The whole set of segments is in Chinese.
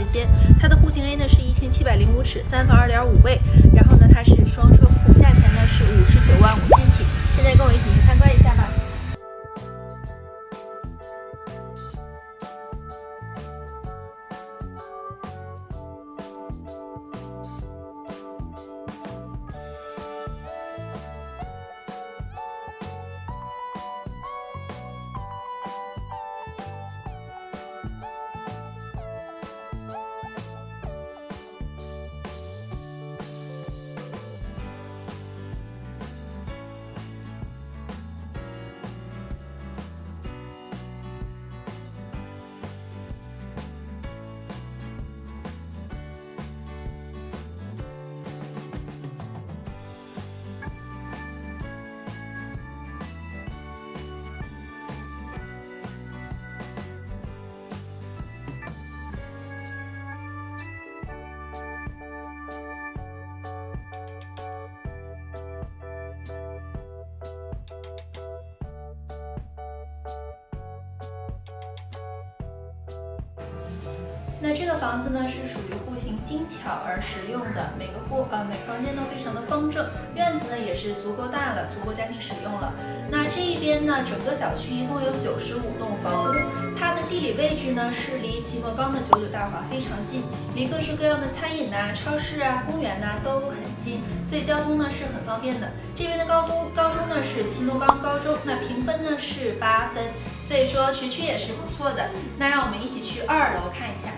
时间。它的户型 a 呢是一千七百零五尺三房二点五卫然后呢它是双车库价钱呢是五十九万五千起。现在跟我一起那这个房子呢是属于户型精巧而实用的，每个户呃每房间都非常的方正，院子呢也是足够大了，足够家庭使用了。那这一边呢，整个小区一共有九十五栋房屋，它的地理位置呢是离齐诺冈的九九大华非常近，离各式各样的餐饮呐、超市啊、公园呐都很近，所以交通呢是很方便的。这边的高中高中呢是齐诺冈高中，那评分呢是八分，所以说学区也是不错的。那让我们一起去二楼看一下。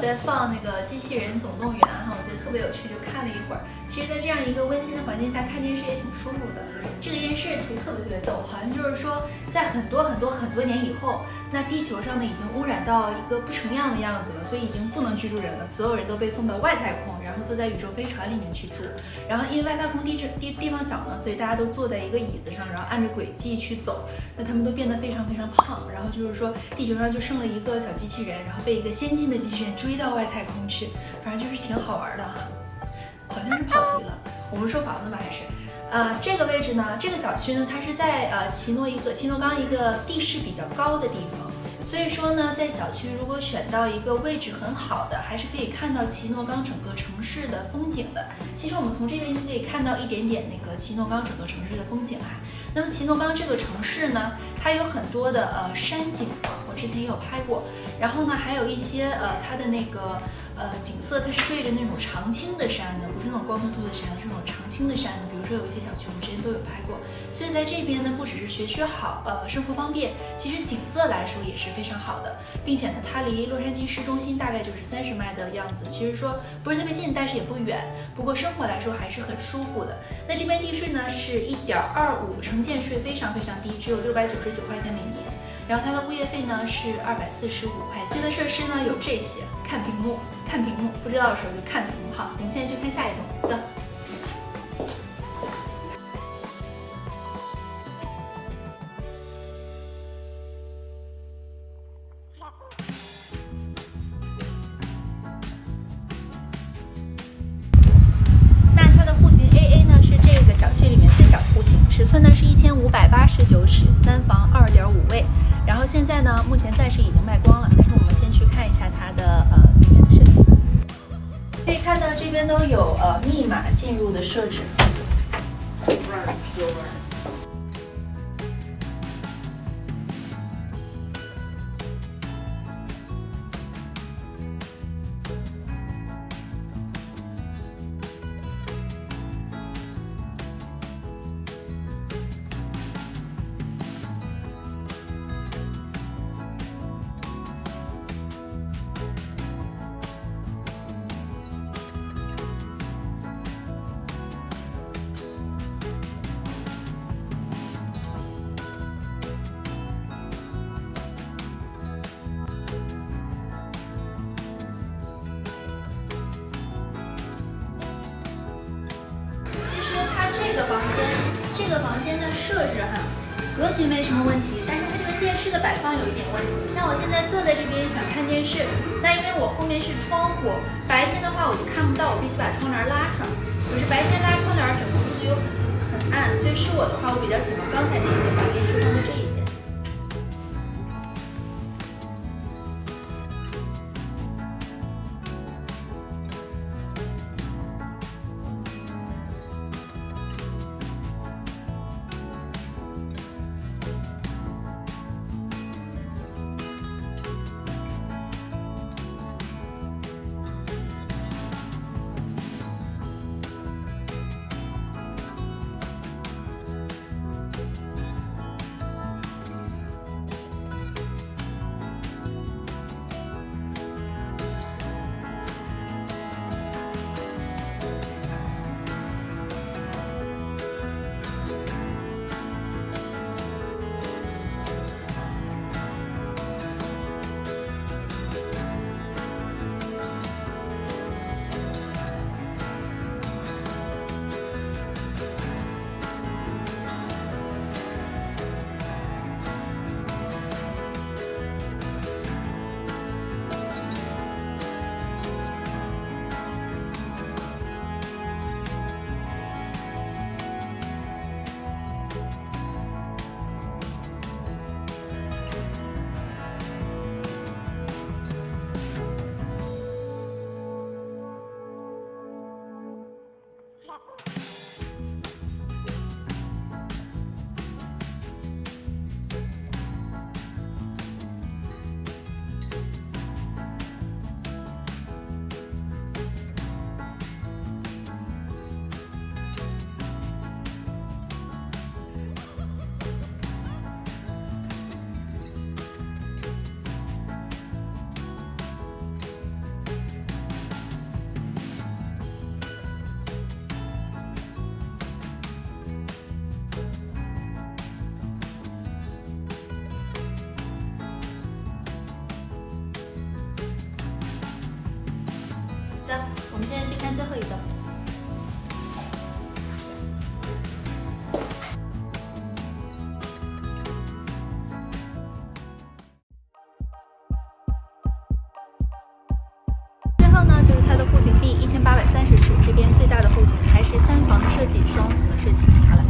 在放那个机器人总动员哈，我觉得特别有趣，就看了一会儿。其实，在这样一个温馨的环境下看电视也挺舒服的。这个电视其实特别特别逗，好像就是说，在很多很多很多年以后，那地球上呢已经污染到一个不成样的样子了，所以已经不能居住人了，所有人都被送到外太空，然后坐在宇宙飞船里面去住。然后因为外太空地质地地方小呢，所以大家都坐在一个椅子上，然后按着轨迹去走。那他们都变得非常非常胖，然后就是说地球上就剩了一个小机器人，然后被一个先进的机器人追到外太空去，反正就是挺好玩的哈。好像是跑题了，我们说房子吧还是？呃，这个位置呢，这个小区呢，它是在呃奇诺一个奇诺冈一个地势比较高的地方，所以说呢，在小区如果选到一个位置很好的，还是可以看到奇诺冈整个城市的风景的。其实我们从这边就可以看到一点点那个奇诺冈整个城市的风景哈。那么奇诺冈这个城市呢，它有很多的呃山景，房之前也有拍过，然后呢，还有一些呃它的那个。呃，景色它是对着那种常青的山的，不是那种光秃秃的山，是那种常青的山。比如说有一些小区，我们之前都有拍过。所以在这边呢，不只是学区好，呃，生活方便，其实景色来说也是非常好的，并且呢，它离洛杉矶市中心大概就是三十迈的样子，其实说不是特别近，但是也不远。不过生活来说还是很舒服的。那这边地税呢是一点二五，城建税非常非常低，只有六百九十九块钱每。然后它的物业费呢是二百四十五块。新的设施呢有这些，看屏幕，看屏幕，不知道的时候就看屏幕好。我们现在去看下一栋，走。是一千五百八十九室，三房二点五卫。然后现在呢，目前暂时已经卖光了，但是我们先去看一下它的呃里面的设计。可以看到这边都有呃密码进入的设置。房间的设置哈，格局没什么问题，但是它这个电视的摆放有一点问题。像我现在坐在这边想看电视，那因为我后面是窗户，白天的话我就看不到，我必须把窗帘拉上。可是白天拉窗帘，整个屋子又很很暗，所以是我的话，我比较喜欢刚才那些把电视放在这一。户型 B，一千八百三十尺，这边最大的户型，还是三房的设计，双层的设计。好了，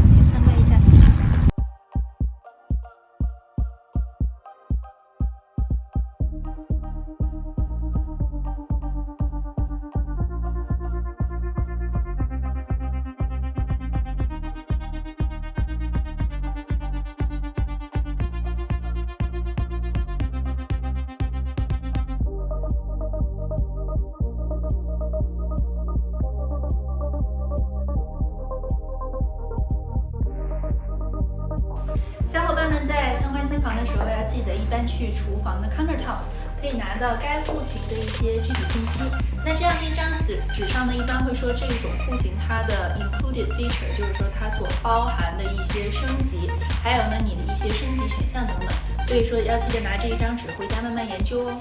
记得一般去厨房的 countertop，可以拿到该户型的一些具体信息。那这样一张纸纸上呢，一般会说这一种户型它的 included feature，就是说它所包含的一些升级，还有呢你的一些升级选项等等。所以说要记得拿这一张纸回家慢慢研究哦。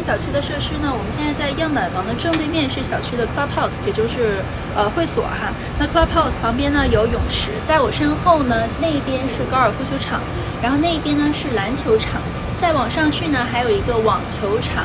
小区的设施呢？我们现在在样板房的正对面是小区的 clubhouse，也就是呃会所哈。那 clubhouse 旁边呢有泳池，在我身后呢那边是高尔夫球场，然后那边呢是篮球场，再往上去呢还有一个网球场，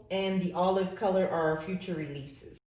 and the olive color are our future releases.